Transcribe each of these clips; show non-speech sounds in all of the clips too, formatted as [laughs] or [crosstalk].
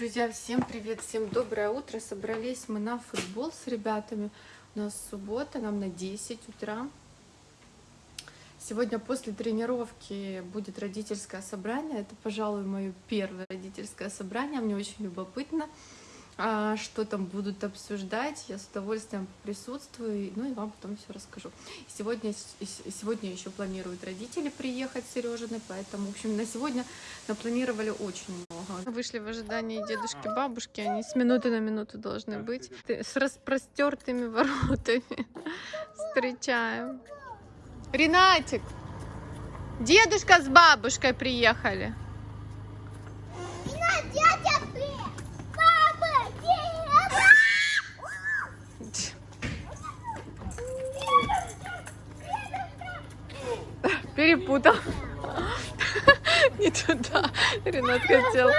Друзья, всем привет, всем доброе утро. Собрались мы на футбол с ребятами. У нас суббота, нам на 10 утра. Сегодня после тренировки будет родительское собрание. Это, пожалуй, мое первое родительское собрание. Мне очень любопытно, а, что там будут обсуждать. Я с удовольствием присутствую, ну и вам потом все расскажу. Сегодня, сегодня еще планируют родители приехать Сережины, поэтому, в общем, на сегодня напланировали очень много. Вышли в ожидании дедушки, бабушки, они с минуты на минуту должны быть. С распростертыми воротами [laughs] встречаем. Ренатик, дедушка с бабушкой приехали. Перепутал. [laughs] Не туда. Ренат хотел.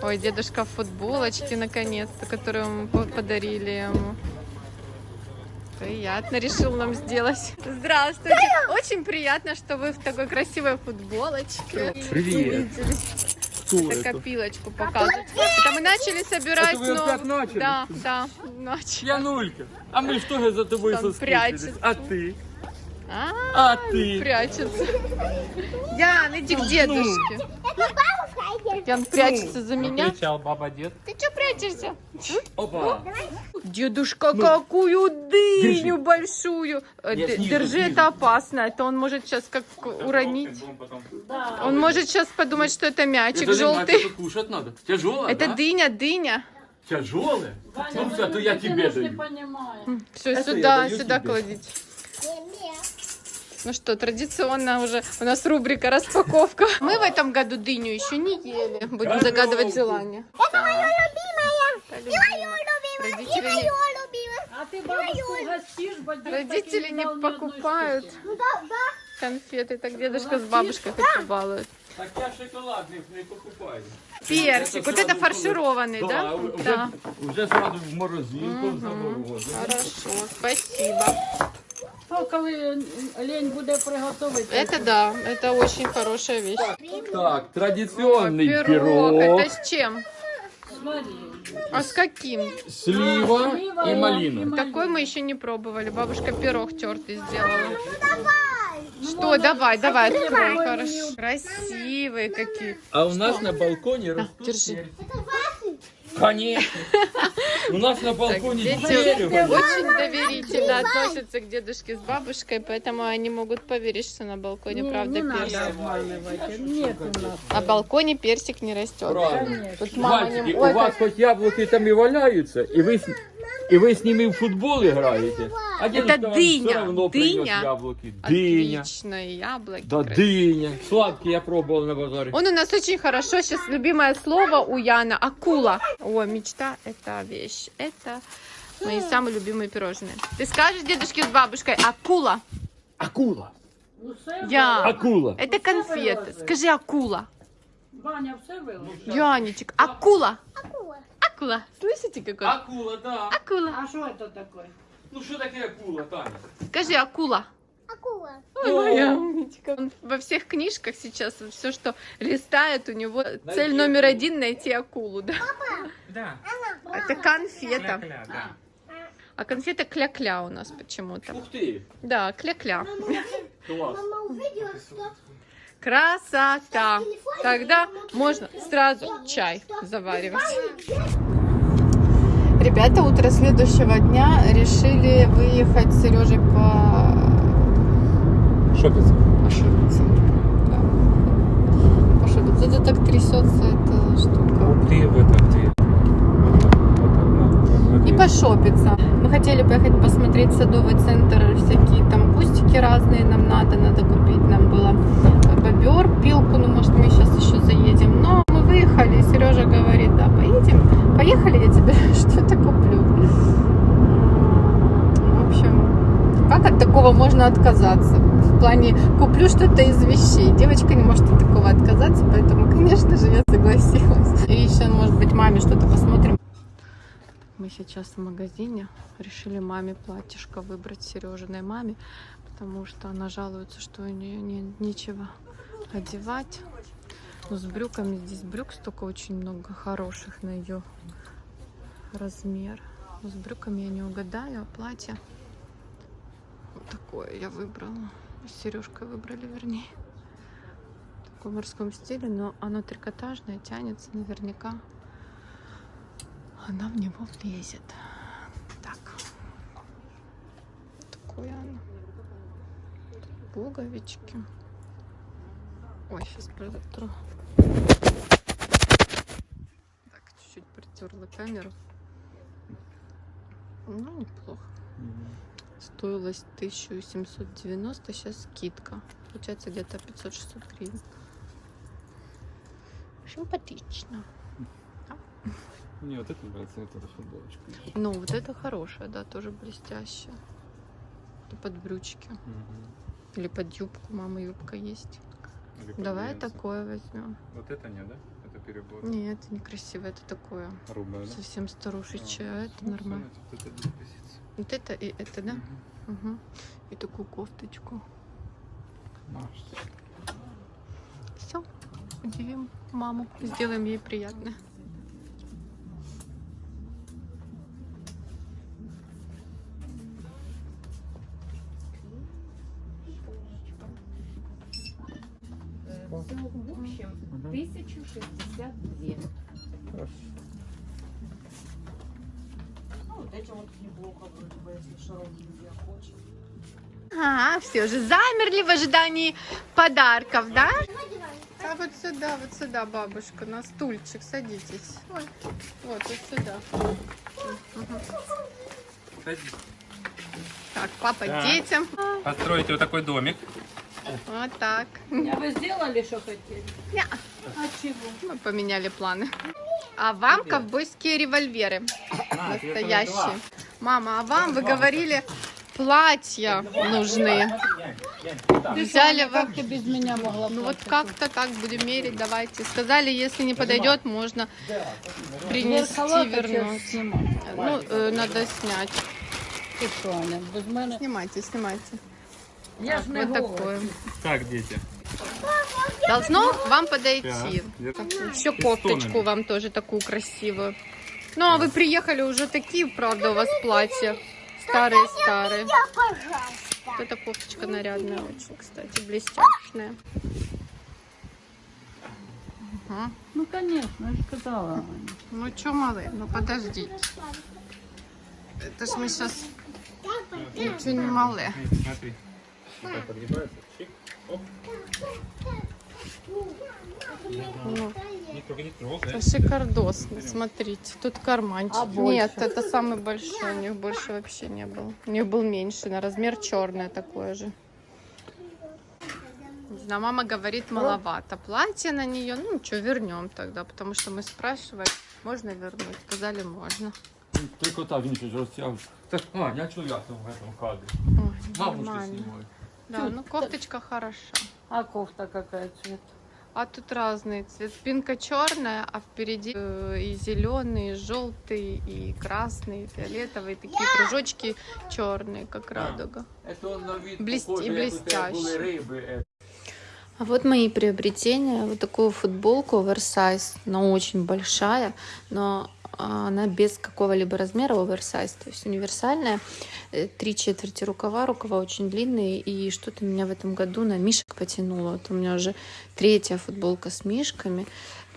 Ой, дедушка в футболочке наконец-то, которую мы подарили ему. Приятно решил нам сделать. Здравствуйте. Очень приятно, что вы в такой красивой футболочке. Привет. Кто это? Копилочку показывать. Это мы начали собирать. Это вы но... опять начали? Да, да, начали. Янулька, а мы что же за тобой соскучились? А ты? А, А ты? прячется. Ян, иди к дедушке. Ян прячется за меня. Кричал баба дед. Ты что прячешься? Опа. Дедушка, какую дыню Держи. большую. Э, Держи, снизу. это опасно. Это он может сейчас как уронить. Он может сейчас подумать, что это мячик Это желтый. это кушать надо. Тяжелое, Это да? дыня, дыня. Тяжелое? Ну все, то я тебе даю. Все, сюда, сюда кладите. Ну что, традиционно уже у нас рубрика распаковка. Мы в этом году дыню еще не ели. Будем загадывать желание. Это. Родители не, А ты бабушку угостишь, бо дед родители не одной покупают конфеты. Так дедушка с бабушкой хоть побалуют. Так я шоколадных не покупаю. Персик. Вот это фаршированный, да? Да, уже, Да. уже сразу в морозилку заморозили. Хорошо, спасибо. То, коли лень буде приготувати. Это да, это очень хорошая вещь. Так, традиционный Пирог. пирог, Это с чем? А с каким? слива и малина. Такой мы еще не пробовали. Бабушка пирог тертый сделала. Что, давай, давай, открой, хорошо. Красивые какие. А у нас на балконе растут держи. перцы. Конечно. У нас на балконе дети дерево. очень доверительно относятся к дедушке с бабушкой, поэтому они могут поверить, что на балконе правда не надо персик. обманывать. Нет у нас. На балконе персик не растет. Тут мама Мальчики, не... у вас хоть яблоки там и валяются, и вы, и вы с ними в футбол играете. А вам дыня, дыня. яблоки. Дыня. Отличные яблоки. Да красивые. дыня. Сладкие я пробовал на базаре. Он у нас очень хорошо, сейчас любимое слово у Яна, акула. О, мечта это вещь, это мои самые любимые пирожные. Ты скажешь дедушке с бабушкой, акула? Акула. Ну, Я. Акула. Это конфеты. Скажи акула. Ваня все. Янечек, акула. Акула. Слышите какой? Акула, да. Акула. А що це таке? Ну что такое акула, Таня? Скажи акула. Ой, моя умничка. Он во всех книжках сейчас все, что листает, у него цель номер один найти акулу, да? Да. Это конфета. да. А конфета кля-кля у нас почему-то. Ух ты. Да, кля-кля. [laughs] Класс. Красота. Тогда можно сразу чай заваривать. Ребята утро следующего дня решили выехать с Сережей по Шопиться. пошубиться. Да. Пошубиться. Это так трясется эта штука. Ты в этом ты. И пошопиться. Мы хотели поехать посмотреть садовый центр, всякие там кустики разные нам надо, надо купить нам было бобер, пилку, ну может мы сейчас еще заедем. Но мы выехали, Сережа говорит, да, поедем, поехали, я тебе [laughs] что-то куплю. В общем, как от такого можно отказаться? В плане, куплю что-то из вещей. Девочка не может от такого отказаться, поэтому, конечно же, я согласилась. И еще, может быть, маме что-то посмотрим Мы сейчас в магазине решили маме платьишко выбрать Сережиной маме, потому что она жалуется, что у нее не, нечего одевать. Но с брюками здесь брюк столько очень много хороших на ее размер. Но с брюками я не угадаю, а платье вот такое я выбрала. С Сережкой выбрали, вернее. В таком морском стиле, но оно трикотажное, тянется наверняка. Она в него влезет. Так. Такое оно. Пуговички. Ой, сейчас протру. Так, чуть-чуть притерла камеру. Ну, неплохо. Стоилось 1790, сейчас скидка. Получается где-то 500-600 гривен. Симпатично. Мне вот это нравится, вот эта футболочка. Ну, вот это хорошая, да, тоже блестящая. Это под брючки. Или под юбку. Мама юбка есть. Давай такое возьмем. Вот это не, да? Это перебор. Нет, это некрасиво. Это такое Грубая, да? совсем старушечье, а это Ну, нормально. значит, Вот это. Вот это и это, да? Мгм. Угу. И такую кофточку. Маш, Все, удивим маму, сделаем ей приятно. Всего в общем Мгм. 1062. Хорошо. Ну, вот эти вот неплохо вроде бы, если широкие хочешь. А, все же замерли в ожидании подарков, да? А вот сюда, вот сюда, бабушка, на стульчик, садитесь. Ой, вот, вот сюда. Так, папа Так. детям. Построите вот такой домик. Вот так. А ви зробили, що хотіли? Ня. А чого? Мы поменяли планы. А вам ковбойские револьверы. Настоящие. Мама, а вам, вы говорили, платья нужны. Взяли вы... Як ти без мене могла Ну вот как-то так будем мерить, давайте. Сказали, если не подойдет, можно принести, вернуть. Ну, э, надо снять. Снимайте, снимайте. Я Вот такое. Так, дети. Должно вам подойти. Так. Еще кофточку вам тоже такую красивую. Ну, а вы приехали уже такие, правда, у вас платья. Старые-старые. Вот эта кофточка нарядная очень, кстати, блестяшная. Ага. Ну, звісно, я ж казала. Аня. Ну что, малые, ну подождите. Это ж мы сейчас ничего не малые. Смотри. Так подгибается. Чик. Оп. Ну, только это шикардосно, смотрите. Тут карманчик. А больше? Нет, это самый большой, у них больше вообще не было. У них был меньше, на размер черное такое же. Знаю, мама говорит, маловато. Платье на нее, ну ничего, вернем тогда, потому что мы спрашивали, можно вернуть. Сказали, можно. Ж розтягнув. Це ж, а, я я там в этом кадрі. Ой, Бабушка нормально. Да, ну кофточка хороша. А кофта какая цвет? А тут разный цвет. Спинка черная, а впереди э, и зеленый, и желтый, и красный, и фиолетовый. Такие кружочки черные, как радуга. Це он на вид Блест- похоже, и блестяще. риби. е. А вот мои приобретения. Вот такую футболку оверсайз. Она очень большая, но она без какого-либо размера оверсайз. То есть универсальная. Э, Три четверти рукава. Рукава очень длинные. И что-то меня в этом году на мишек потянуло. Вот у меня уже третья футболка с мишками.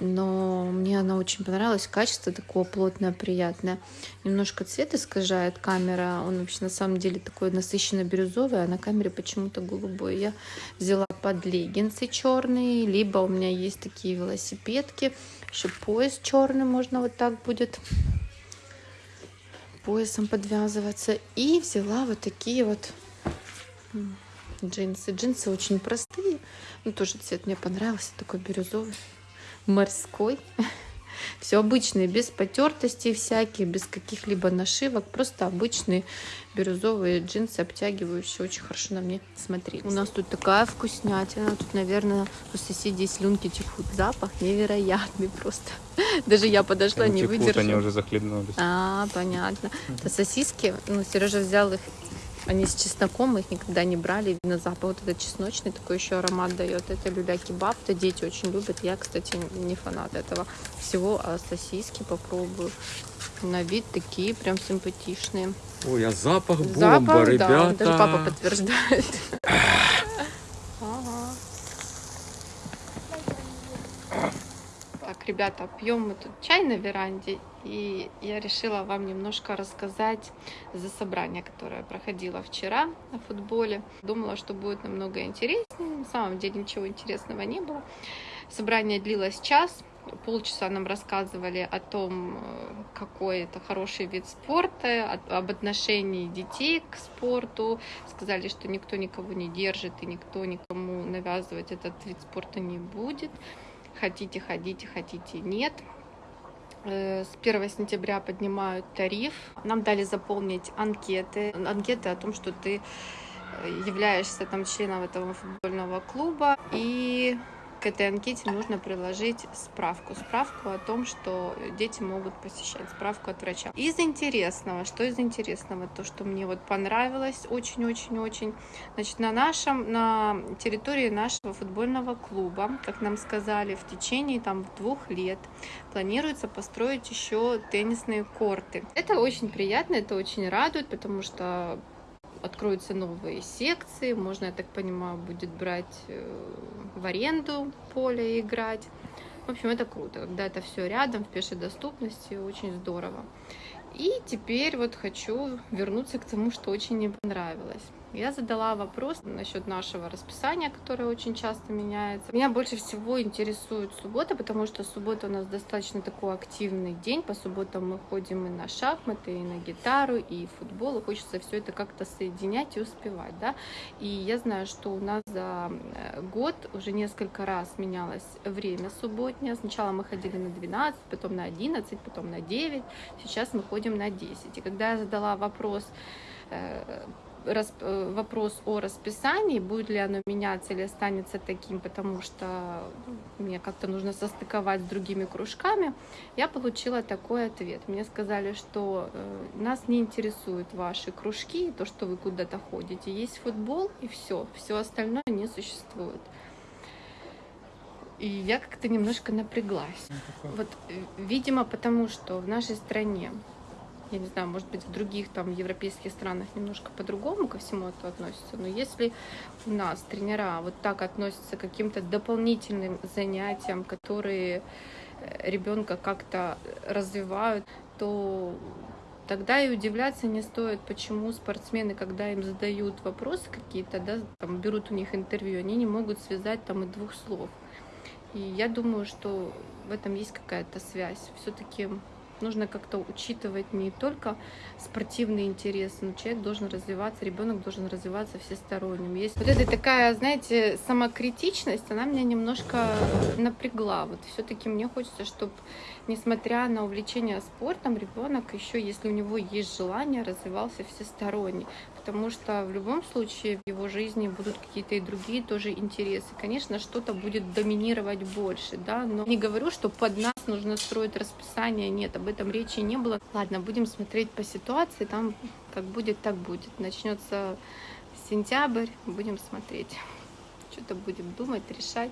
Но мне она очень понравилась. Качество такое плотное, приятное. Немножко цвет искажает камера. Он вообще на самом деле такой насыщенно бирюзовый, а на камере почему-то голубой. Я взяла под леггинсы черные, либо у меня есть такие велосипедки. Еще пояс черный можно вот так будет поясом подвязываться. И взяла вот такие вот джинсы. Джинсы очень простые. Ну, тоже цвет мне понравился, такой бирюзовый, морской. [laughs] Все обычные, без потертостей всяких, без каких-либо нашивок, просто обычные бирюзовые джинсы, обтягивающие, очень хорошо на мне смотрелись. У нас тут такая вкуснятина, тут, наверное, у соседей слюнки текут, запах невероятный просто. [laughs] Даже я подошла, не Текут, выдержала. они уже захлебнулись. А, понятно. Это сосиски, ну, Сережа взял их, они с чесноком, мы их никогда не брали. Видно, запах вот этот чесночный, такой еще аромат дает. Это люля-кебаб, это дети очень любят. Я, кстати, не фанат этого всего, а сосиски попробую. На вид такие прям симпатичные. Ой, а запах бомба, Запах, да, ребята. даже папа подтверждает. Ага. Так, ребята, пьем мы тут чай на веранде, и я решила вам немножко рассказать за собрание, которое проходило вчера на футболе. Думала, что будет намного интереснее, на самом деле ничего интересного не было. Собрание длилось час, полчаса нам рассказывали о том, какой это хороший вид спорта, об отношении детей к спорту. Сказали, что никто никого не держит и никто никому навязывать этот вид спорта не будет. Хотите, ходите, хотите, нет. Э, С 1 сентября поднимают тариф. Нам дали заполнить анкеты. Анкеты о том, что ты э, являешься там членом этого футбольного клуба. И к этой анкете нужно приложить справку. Справку о том, что дети могут посещать, справку от врача. Из интересного, что из интересного, то, что мне вот понравилось очень-очень-очень. Значит, на нашем, на территории нашего футбольного клуба, как нам сказали, в течение там двух лет планируется построить еще теннисные корты. Это очень приятно, это очень радует, потому что откроются новые секции, можно, я так понимаю, будет брать э, в аренду поле и играть. В общем, это круто, когда это все рядом, в пешей доступности, очень здорово. И теперь вот хочу вернуться к тому, что очень мне понравилось. Я задала вопрос насчет нашего расписания, которое очень часто меняется. Меня больше всего интересует суббота, потому что суббота у нас достаточно такой активный день. По субботам мы ходим и на шахматы, и на гитару, и футбол. И хочется все это как-то соединять и успевать. Да? И я знаю, что у нас за э, год уже несколько раз менялось время субботнее. Сначала мы ходили на 12, потом на 11, потом на 9. Сейчас мы ходим на 10. И когда я задала вопрос, э, вопрос о расписании, будет ли оно меняться или останется таким, потому что ну, мне как-то нужно состыковать с другими кружками, я получила такой ответ. Мне сказали, что э, нас не интересуют ваши кружки, то, что вы куда-то ходите. Есть футбол и все, все остальное не существует. И я как-то немножко напряглась. Вот, э, видимо, потому что в нашей стране я не знаю, может быть, в других там европейских странах немножко по-другому ко всему это относится, но если у нас тренера вот так относятся к каким-то дополнительным занятиям, которые ребенка как-то развивают, то тогда и удивляться не стоит, почему спортсмены, когда им задают вопросы какие-то, да, там, берут у них интервью, они не могут связать там и двух слов. И я думаю, что в этом есть какая-то связь. Все-таки нужно как-то учитывать не только спортивные интересы, но человек должен развиваться, ребенок должен развиваться всесторонним. Есть вот эта такая, знаете, самокритичность, она меня немножко напрягла. Вот все-таки мне хочется, чтобы, несмотря на увлечение спортом, ребенок еще, если у него есть желание, развивался всесторонне. Потому что в любом случае в его жизни будут какие-то и другие тоже интересы. Конечно, что-то будет доминировать больше, да, но не говорю, что под нас нужно строить расписание, нет, об этом речи не было. Ладно, будем смотреть по ситуации, там как будет, так будет. Начнется сентябрь, будем смотреть, что-то будем думать, решать.